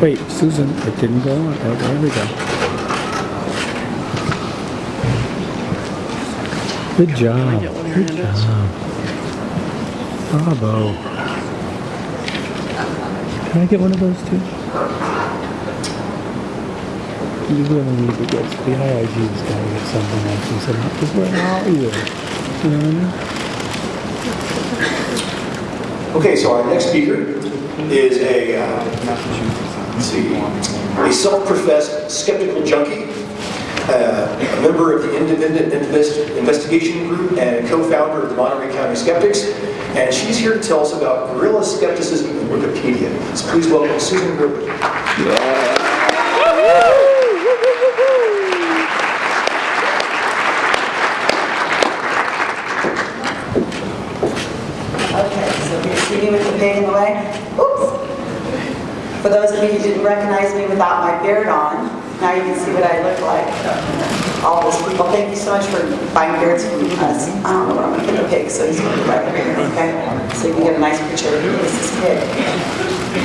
Wait, Susan, it didn't go on. Oh, there we go. Good job. Good job. Bravo. Can I get one of those too? You really need to get the IIG's got to get something like this about because where are you? You know what I mean? Okay, so our next speaker is a, uh, let's see, a self-professed skeptical junkie, uh, a member of the Independent Invest- Investigation Group and co-founder of the Monterey County Skeptics, and she's here to tell us about guerrilla skepticism in Wikipedia. So please welcome Susan Griffith. Okay, so you see me with the pig in the way? Oops. For those of you who didn't recognize me without my beard on, now you can see what I look like. All those people, thank you so much for buying beards from us. I don't know where I'm gonna put the pig, so he's gonna be right here, okay? So you can get a nice picture of this pig.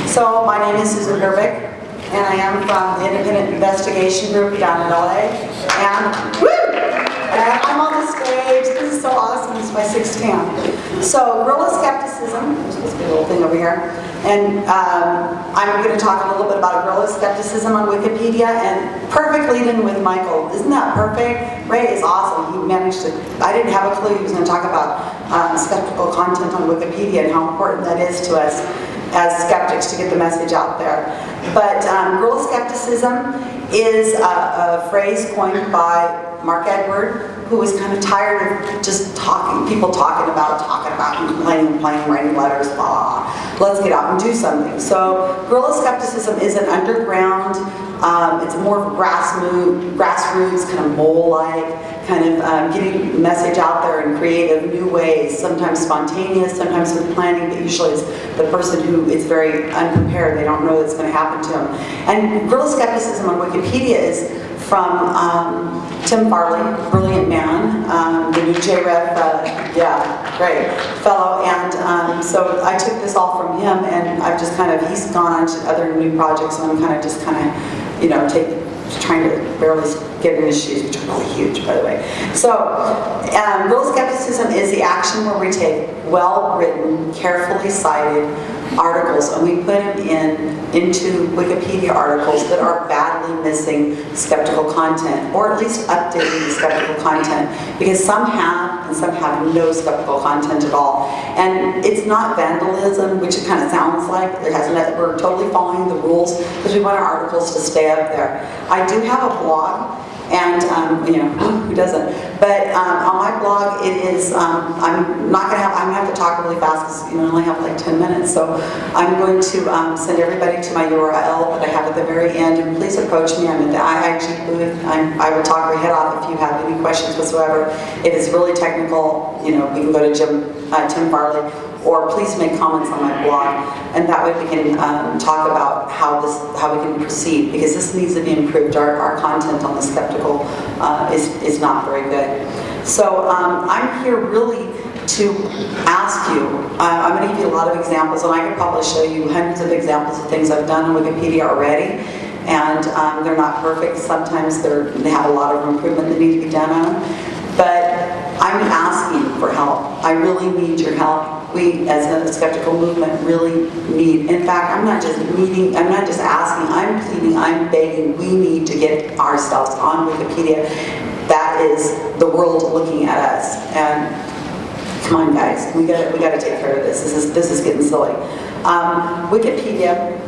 So my name is Susan Gerbic, and I am from the Independent Investigation Group down in LA. And, woo! And I'm on the stage, this is so awesome, it's my sixth time. So guerrilla skepticism, this big old thing over here, and um, I'm going to talk a little bit about guerrilla skepticism on Wikipedia, and perfectly lead-in with Michael. Isn't that perfect? Ray is awesome, he managed to, I didn't have a clue he was going to talk about um, skeptical content on Wikipedia and how important that is to us as skeptics to get the message out there. But um, guerrilla skepticism is a, a phrase coined by Mark Edward, who was kind of tired of just talking, people talking about, talking about, and complaining, complaining, writing letters, blah, blah. Let's get out and do something. So guerrilla skepticism is an underground, um, it's more grassroots, grassroots kind of mole-like, kind of um, getting message out there in creative new ways, sometimes spontaneous, sometimes with planning, but usually it's the person who is very unprepared, they don't know what's going to happen to them. And guerrilla skepticism on Wikipedia is from um, Tim Farley, brilliant man, um, the new JREF, uh, yeah, great fellow. And um, so I took this all from him and I've just kind of, he's gone on to other new projects and I'm kind of just kind of, you know, take, trying to barely get in his shoes, which are really huge, by the way. So, um, guerrilla skepticism is the action where we take well-written, carefully cited articles and we put them in into Wikipedia articles that are badly missing skeptical content, or at least updating the skeptical content, because some have and some have no skeptical content at all. And it's not vandalism, which it kind of sounds like. It has no, we're totally following the rules because we want our articles to stay up there. I do have a blog and um, you know who doesn't? But um, on my blog it is um, I'm not gonna have I'm gonna have to talk really fast because you I only have like 10 minutes. So I'm going to um, send everybody to my URL that I have at the very end and please approach me. I'm at the IIG booth. I'm, I will talk your head off if you have any questions whatsoever. If it is really technical. You know you can go to Jim uh, Tim Farley or please make comments on my blog, and that way we can um, talk about how this, how we can proceed, because this needs to be improved. Our, our content on the skeptical uh, is, is not very good. So um, I'm here really to ask you, uh, I'm going to give you a lot of examples, and I could probably show you hundreds of examples of things I've done on Wikipedia already, and um, they're not perfect. Sometimes they're, they have a lot of improvement that need to be done on them, but I'm asking for help. I really need your help we as a skeptical movement really need. In fact, I'm not just needing, I'm not just asking, I'm pleading, I'm begging, we need to get ourselves on Wikipedia. That is the world looking at us. And come on guys, we gotta, we gotta take care of this. This is, this is getting silly. Um, Wikipedia,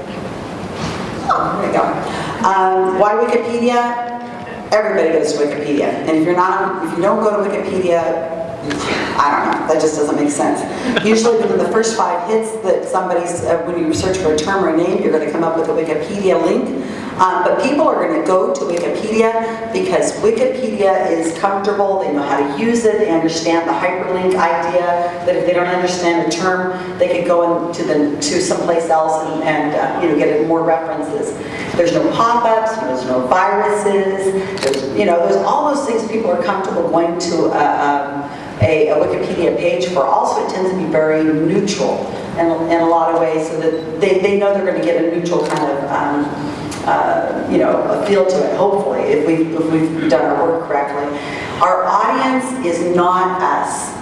oh, there we go. Um, why Wikipedia? Everybody goes to Wikipedia. And if you're not, if you don't go to Wikipedia, I don't know, that just doesn't make sense. Usually within the first five hits that somebody's, uh, when you search for a term or a name, you're going to come up with a Wikipedia link. Um, but people are going to go to Wikipedia because Wikipedia is comfortable, they know how to use it, they understand the hyperlink idea, that if they don't understand a term, they could go into the, to someplace else and, and uh, you know, get more references. There's no pop-ups, there's no viruses, there's, you know, there's all those things people are comfortable going to uh, um, a, a, Wikipedia page for. Also, it tends to be very neutral in, in a lot of ways so that they, they know they're going to get a neutral kind of um, uh, you know, a feel to it, hopefully, if we've, if we've done our work correctly. Our audience is not us.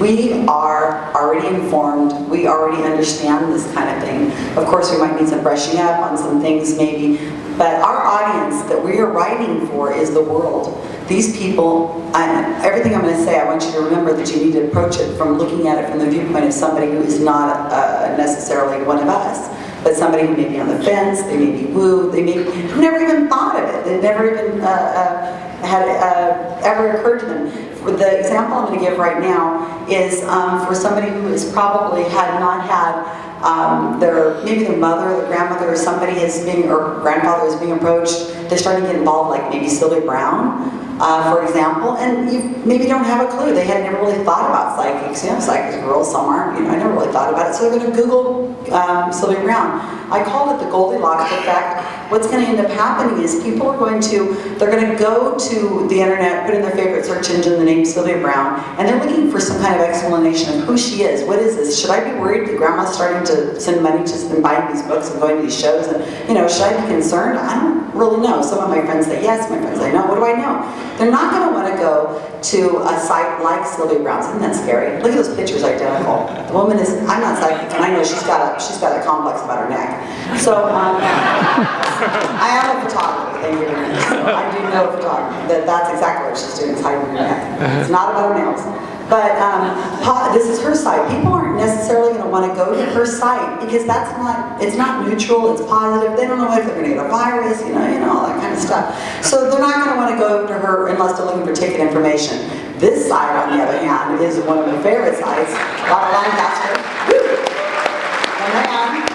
We are already informed, we already understand this kind of thing. Of course, we might need some brushing up on some things maybe, but our audience that we are writing for is the world. These people, and everything I'm going to say, I want you to remember that you need to approach it from looking at it from the viewpoint of somebody who is not uh, necessarily one of us, but somebody who may be on the fence, they may be wooed, they may have never even thought of it, they've never even uh, uh, had uh, ever occurred to them. For the example I'm going to give right now is um, for somebody who has probably had not had um, their maybe their mother, their grandmother, or somebody is being or grandfather is being approached. They're starting to get involved, like maybe Sylvia Browne, uh, for example, and you maybe don't have a clue. They had never really thought about psychics. You know, psychics girl somewhere. You know, I never really thought about it. So they're going to Google um, Sylvia Browne. I called it the Goldilocks effect. What's going to end up happening is people are going to they're going to go to the internet, put in their favorite search engine the name Sylvia Browne, and they're looking for some kind of explanation of who she is. What is this? Should I be worried that grandma's starting to send money to and buying these books and going to these shows? And you know, should I be concerned? I don't really know. Some of my friends say yes. My friends say no. What do I know? They're not going to want to go to a site like Sylvia Browne's. Isn't that scary? Look at those pictures, identical. The woman is. I'm not psychic, and I know she's got a she's got a complex about her neck. So um, I am a photographer. Thank you very much. I do know photography. That that's exactly what she's doing. Is hiding her neck. It's not about nails. But um, this is her site. People aren't necessarily going to want to go to her site because that's not, it's not neutral, it's positive. They don't know if they're going to get a virus, you know, you know, all that kind of stuff. So they're not going to want to go to her unless they're looking for ticket information. This site, on the other hand, is one of my favorite sites. Robert Lancaster. Woo! The man,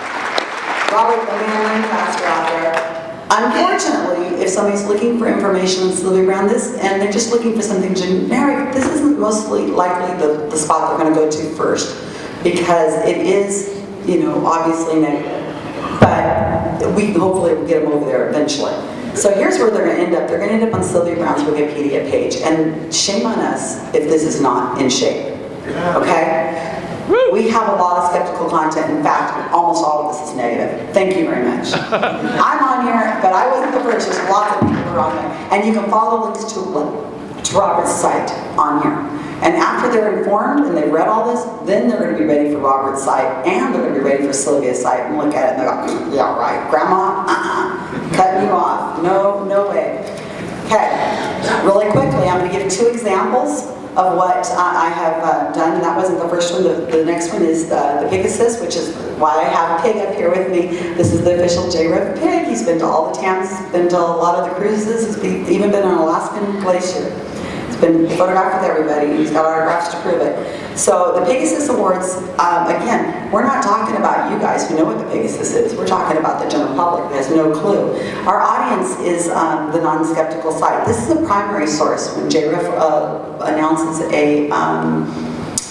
Robert Lancaster out there. Unfortunately, if somebody's looking for information on Sylvia Browne, this, and they're just looking for something generic, this isn't mostly likely the, the spot they're going to go to first, because it is, you know, obviously negative. But we hopefully will get them over there eventually. So here's where they're going to end up. They're going to end up on Sylvia Browne's Wikipedia page, and shame on us if this is not in shape. Okay? We have a lot of skeptical content. In fact, almost all of this is negative. Thank you very much. I'm on here, but I wasn't the first. There's lots of people who are on there. And you can follow links to, to Robert's site on here. And after they're informed and they've read all this, then they're going to be ready for Robert's site and they're going to be ready for Sylvia's site and look at it and they go, yeah, right, Grandma, uh-uh, cutting you off. No, no way. Okay, really quickly, I'm going to give two examples of what I have uh, done, that wasn't the first one. The, the next one is uh, the Pegasus, which is why I have Pig up here with me. This is the official JREF Pig. He's been to all the towns, been to a lot of the cruises, he's been, even been on Alaskan Glacier. Been photographed with everybody, he's got autographs to prove it. So the Pegasus Awards, um, again, we're not talking about you guys who know what the Pegasus is. We're talking about the general public who has no clue. Our audience is um, the non-skeptical side. This is a primary source when JREF uh, announces a um,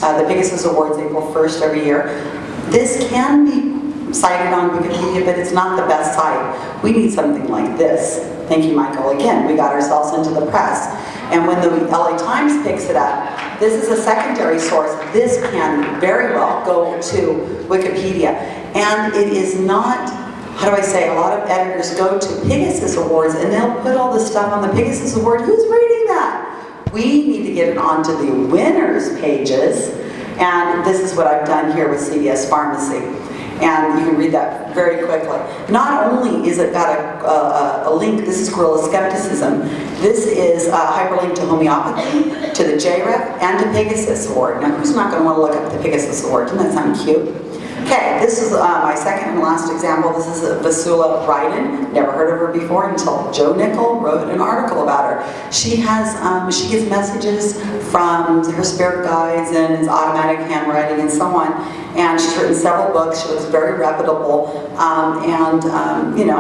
uh, the Pegasus Awards April 1st every year. This can be cited on Wikipedia, but it's not the best site. We need something like this. Thank you, Michael. Again, we got ourselves into the press. And when the LA Times picks it up, this is a secondary source. This can very well go to Wikipedia. And it is not, how do I say, a lot of editors go to Pegasus Awards and they'll put all this stuff on the Pegasus Award. Who's reading that? We need to get it onto the winners pages. And this is what I've done here with CVS Pharmacy and you can read that very quickly. Not only is it got a, a, a link, this is Guerrilla Skepticism, this is a hyperlink to homeopathy, to the JREF, and to Pegasus Award. Now who's not going to want to look up the Pegasus Award? Doesn't that sound cute? Okay, this is uh, my second and last example. This is Vassula Ryden. Never heard of her before until Joe Nickell wrote an article about her. She has, um, she gets messages from her spirit guides and it's automatic handwriting and so on. And she's written several books. She looks very reputable. Um, and, um, you know,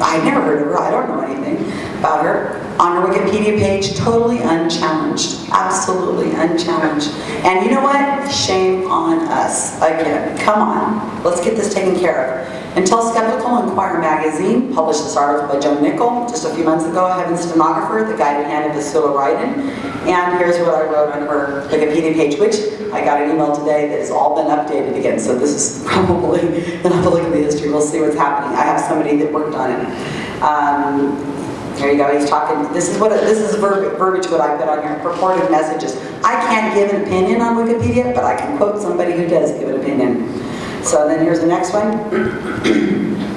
I never heard of her. I don't know anything about her. On her Wikipedia page, totally unchallenged. Absolutely unchallenged. And you know what? Shame on us. Again, come on. Let's get this taken care of. Until Skeptical Inquirer magazine published this article by Joe Nickell just a few months ago, Heaven Stenographer, the guided hand of Vassula Ryden. And here's what I wrote on her Wikipedia page, which I got an email today that has all been updated again. So this is probably, and I'll look at the history, we'll see what's happening. I have somebody that worked on it. Um, there you go, he's talking, this is what, this is verb- verbiage what I put on here, purported messages. I can't give an opinion on Wikipedia, but I can quote somebody who does give an opinion. So then here's the next one.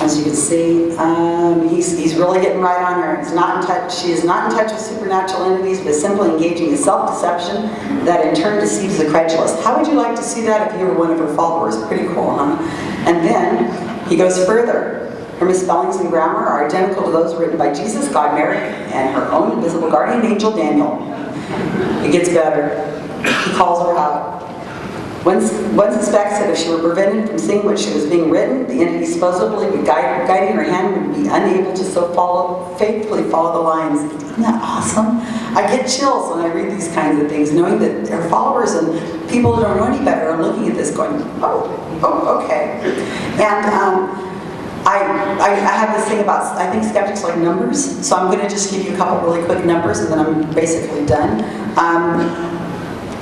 As you can see, um, he's, he's really getting right on her. He's not in touch, she is not in touch with supernatural entities, but simply engaging in self-deception that in turn deceives the credulous. How would you like to see that if you were one of her followers? Pretty cool, huh? And then he goes further. Her misspellings and grammar are identical to those written by Jesus, God, Mary, and her own invisible guardian angel, Daniel. It gets better. He calls her out. One, one suspects that if she were prevented from seeing what she was being written, the entity supposedly guide, guiding her hand would be unable to so follow, faithfully follow the lines. Isn't that awesome? I get chills when I read these kinds of things, knowing that her followers and people who don't know any better are looking at this going, oh, oh, okay. And um, I, I, I have this thing about, I think skeptics like numbers, so I'm going to just give you a couple really quick numbers and then I'm basically done. Um,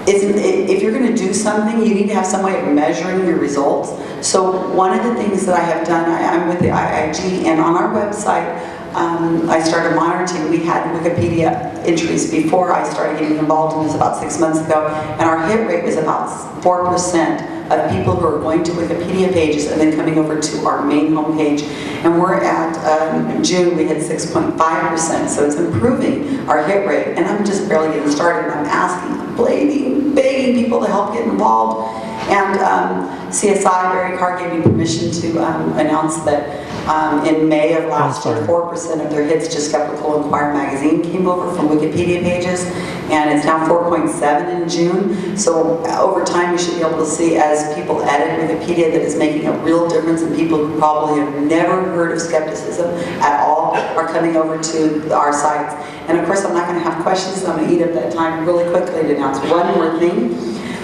if you're going to do something, you need to have some way of measuring your results. So one of the things that I have done, I, I'm with the IIG, and on our website, um, I started monitoring. We had Wikipedia entries before I started getting involved in this about six months ago, and our hit rate was about 4% of people who are going to Wikipedia pages and then coming over to our main homepage. And we're at, um, in June, we had 6.5%, so it's improving our hit rate. And I'm just barely getting started, and I'm asking, I'm begging, begging people to help get involved. And um, CSI, Barry Karr gave me permission to um, announce that um, in May of last year, 4% of their hits to Skeptical Inquirer magazine came over from Wikipedia pages, and it's now 4.7 in June. So over time, you should be able to see as people edit Wikipedia that it's making a real difference, and people who probably have never heard of skepticism at all are coming over to our sites. And of course, I'm not going to have questions, so I'm going to eat up that time really quickly to announce one more thing.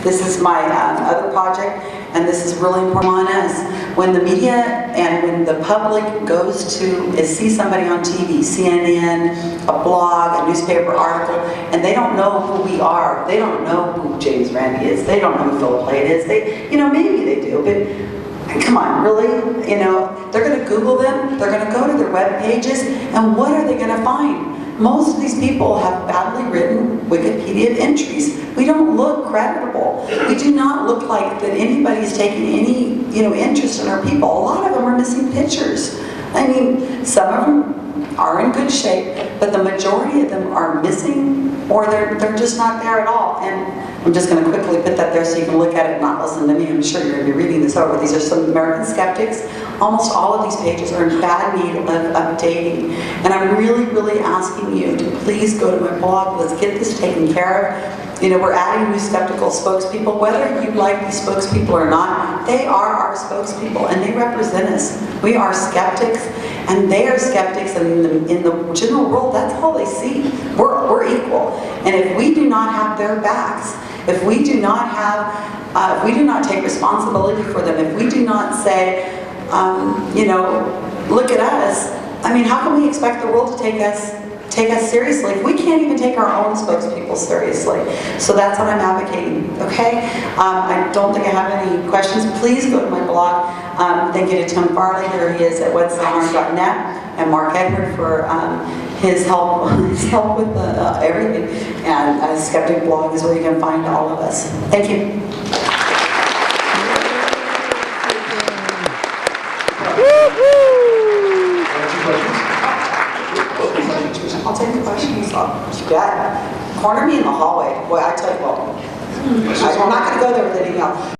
This is my um, other project, and this is really important on us. When the media and when the public goes to is see somebody on TV, CNN, a blog, a newspaper article, and they don't know who we are, they don't know who James Randi is, they don't know who Philip Lane is, they, you know, maybe they do, but come on, really? You know, they're going to Google them, they're going to go to their web pages, and what are they going to find? Most of these people have badly written Wikipedia entries. We don't look creditable. We do not look like that anybody's taking any, you know, interest in our people. A lot of them are missing pictures. I mean, some of them are in good shape, but the majority of them are missing or they're, they're just not there at all. And I'm just going to quickly put that there so you can look at it and not listen to me. I'm sure you're going to be reading this over. These are some American skeptics. Almost all of these pages are in bad need of updating. And I'm really, really asking you to please go to my blog. Let's get this taken care of. You know, we're adding new skeptical spokespeople. Whether you like these spokespeople or not, they are our spokespeople and they represent us. We are skeptics and they are skeptics and in the, in the general world, that's all they see. We're, we're equal. And if we do not have their backs, if we do not have, uh, we do not take responsibility for them, if we do not say, um, you know, look at us, I mean, how can we expect the world to take us take us seriously we can't even take our own spokespeople seriously. So that's what I'm advocating, okay? Um, I don't think I have any questions. Please go to my blog. Um, thank you to Tim Farley, there he is at whatstheharm.net, and Mark Edward for um, his help his help with the, uh, everything. And uh, Skeptic Blog is where you can find all of us. Thank you. I'll take the questions. I'll, yeah. Corner me in the hallway. Boy, I tell you what. Hmm. I'm not going to go there with an email.